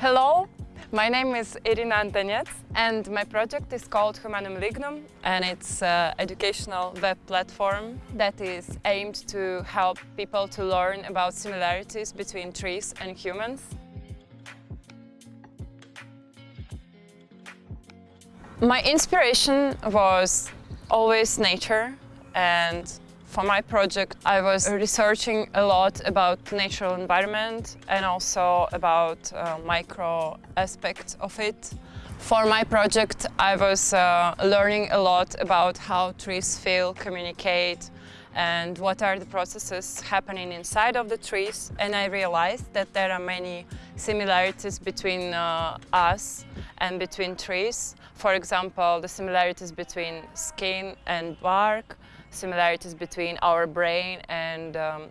Hello, my name is Irina Antonets and my project is called Humanum Lignum and it's an educational web platform that is aimed to help people to learn about similarities between trees and humans. My inspiration was always nature and for my project, I was researching a lot about natural environment and also about uh, micro aspects of it. For my project, I was uh, learning a lot about how trees feel, communicate, and what are the processes happening inside of the trees. And I realized that there are many similarities between uh, us and between trees. For example, the similarities between skin and bark, similarities between our brain and um,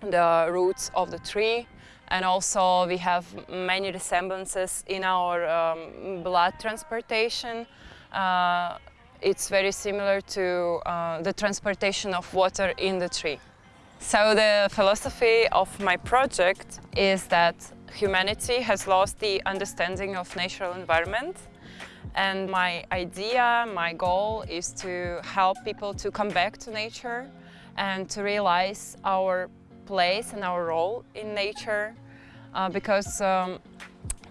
the roots of the tree and also we have many resemblances in our um, blood transportation. Uh, it's very similar to uh, the transportation of water in the tree. So the philosophy of my project is that humanity has lost the understanding of natural environment and my idea, my goal is to help people to come back to nature and to realize our place and our role in nature uh, because um,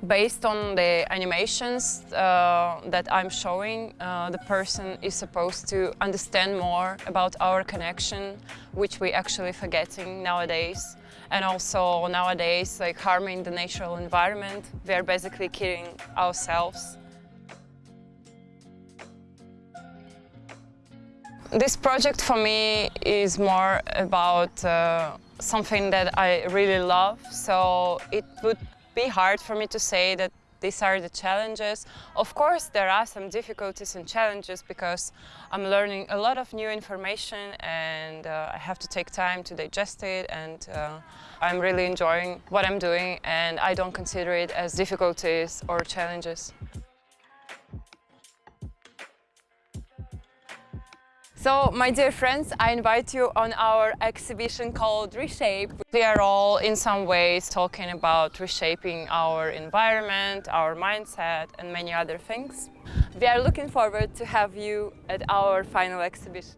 based on the animations uh, that I'm showing, uh, the person is supposed to understand more about our connection, which we're actually forgetting nowadays. And also nowadays, like harming the natural environment, we are basically killing ourselves. This project for me is more about uh, something that I really love, so it would be hard for me to say that these are the challenges. Of course, there are some difficulties and challenges because I'm learning a lot of new information and uh, I have to take time to digest it and uh, I'm really enjoying what I'm doing and I don't consider it as difficulties or challenges. So, my dear friends, I invite you on our exhibition called Reshape. We are all in some ways talking about reshaping our environment, our mindset and many other things. We are looking forward to have you at our final exhibition.